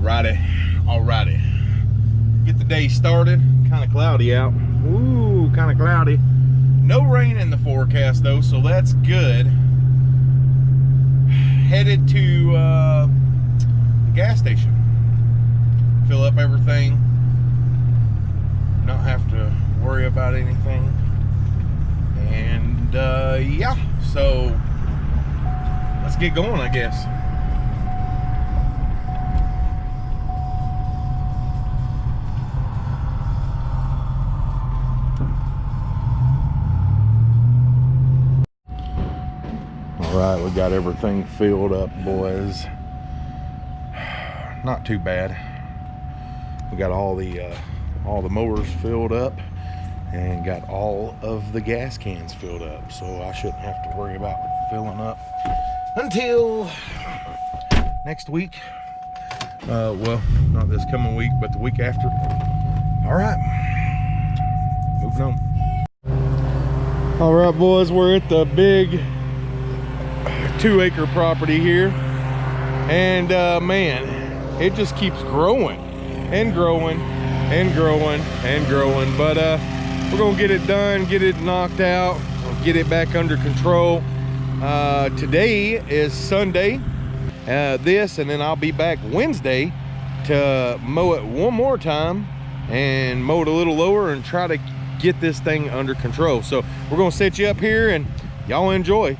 Alrighty, alrighty. Get the day started. Kind of cloudy out. Ooh, kind of cloudy. No rain in the forecast though, so that's good. Headed to uh, the gas station. Fill up everything. Not have to worry about anything. And uh, yeah, so let's get going, I guess. All right, we got everything filled up, boys. Not too bad. We got all the uh, all the mowers filled up and got all of the gas cans filled up. So I shouldn't have to worry about filling up until next week. Uh, well, not this coming week, but the week after. All right, moving on. All right, boys, we're at the big two acre property here. And uh, man it just keeps growing and growing and growing and growing. But uh, we're gonna get it done get it knocked out get it back under control. Uh, today is Sunday uh, this and then I'll be back Wednesday to mow it one more time and mow it a little lower and try to get this thing under control. So we're gonna set you up here and y'all enjoy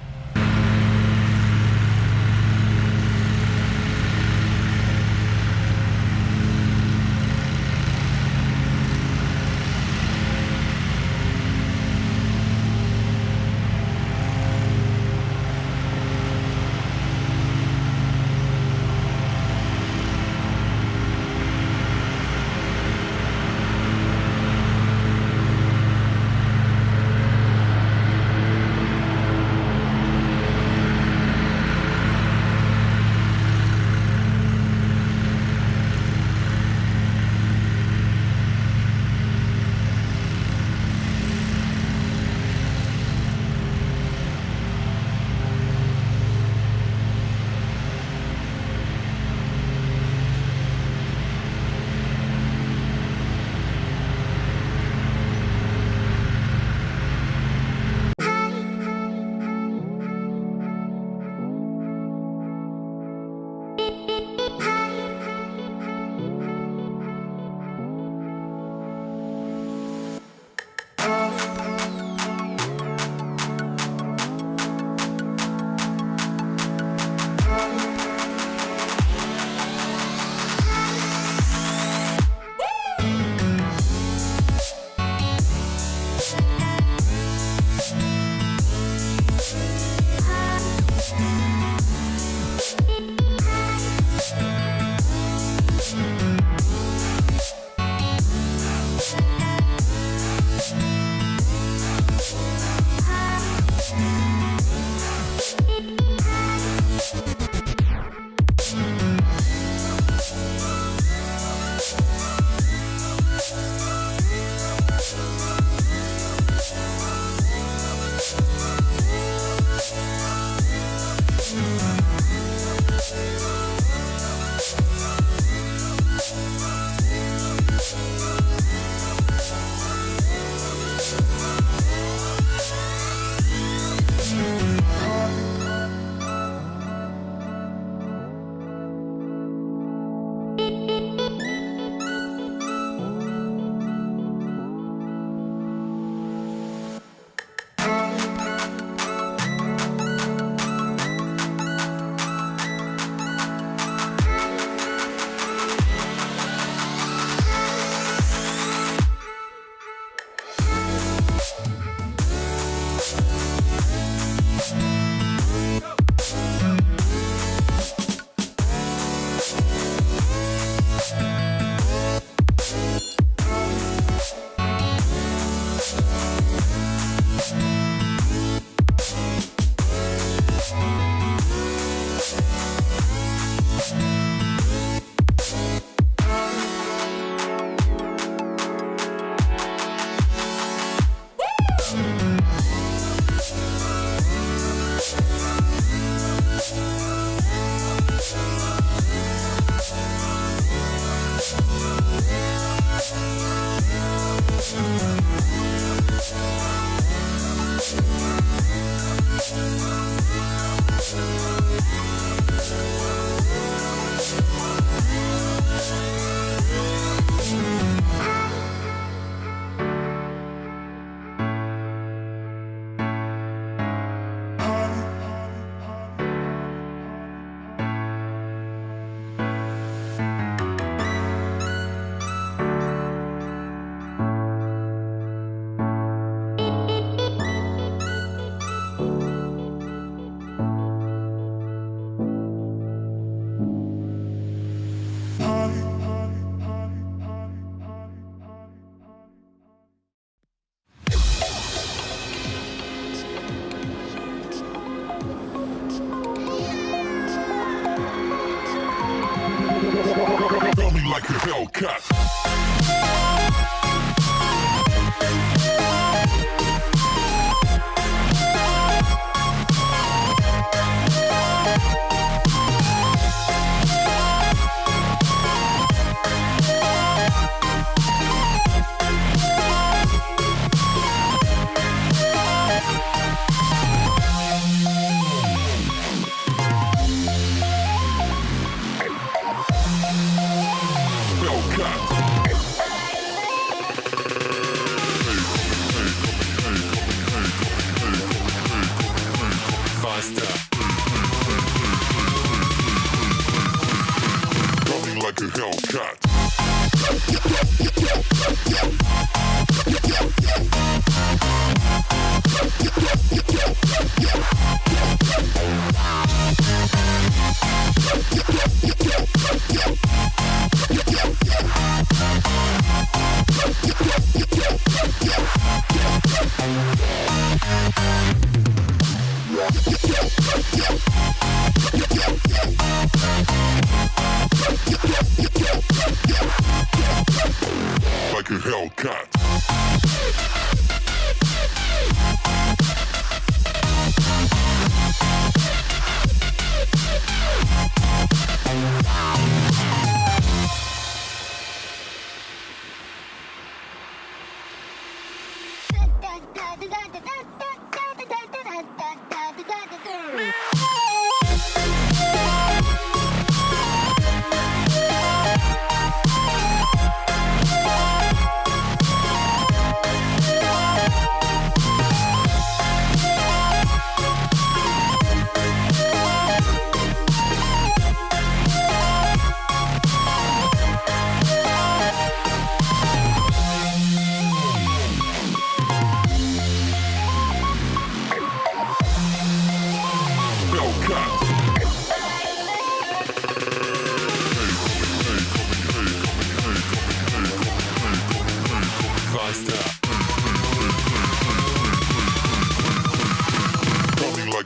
like a Hellcat.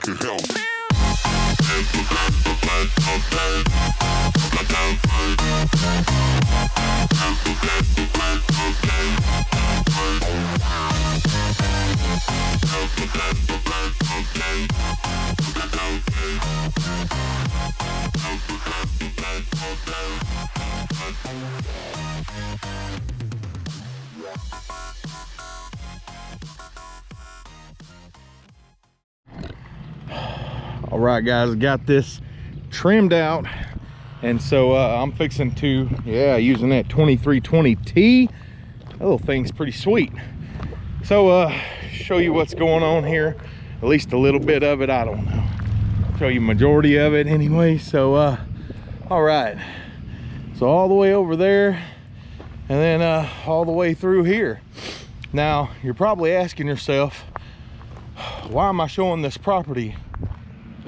Like a all right guys got this trimmed out. And so uh, i'm fixing to yeah using that 2320t that little thing's pretty sweet. So uh show you what's going on here. At least a little bit of it i don't know. Show you majority of it anyway so uh all right. So all the way over there and then uh all the way through here. Now you're probably asking yourself why am i showing this property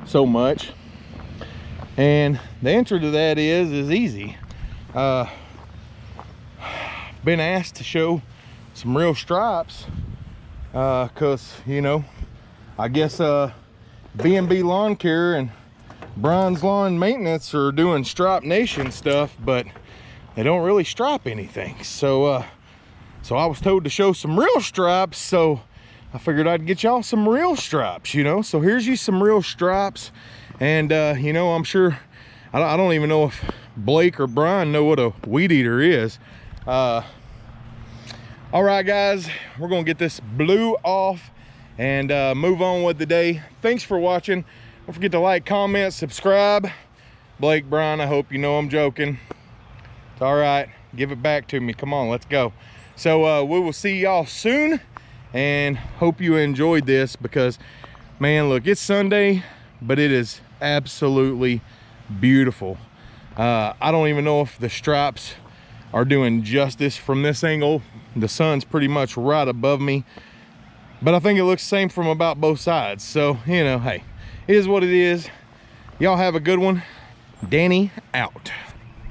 so much. And the answer to that is is easy. Uh been asked to show some real stripes uh because you know i guess uh b&b lawn care and brian's lawn maintenance are doing stripe nation stuff but they don't really stripe anything. So uh so i was told to show some real stripes so I figured I'd get y'all some real stripes, you know? So here's you some real stripes. And, uh, you know, I'm sure, I don't, I don't even know if Blake or Brian know what a weed eater is. Uh, all right, guys, we're gonna get this blue off and uh, move on with the day. Thanks for watching. Don't forget to like, comment, subscribe. Blake, Brian, I hope you know I'm joking. It's all right, give it back to me. Come on, let's go. So uh, we will see y'all soon and hope you enjoyed this because man look it's sunday but it is absolutely beautiful. Uh, i don't even know if the stripes are doing justice from this angle. The sun's pretty much right above me but i think it looks same from about both sides. So you know hey it is what it is. Y'all have a good one. Danny out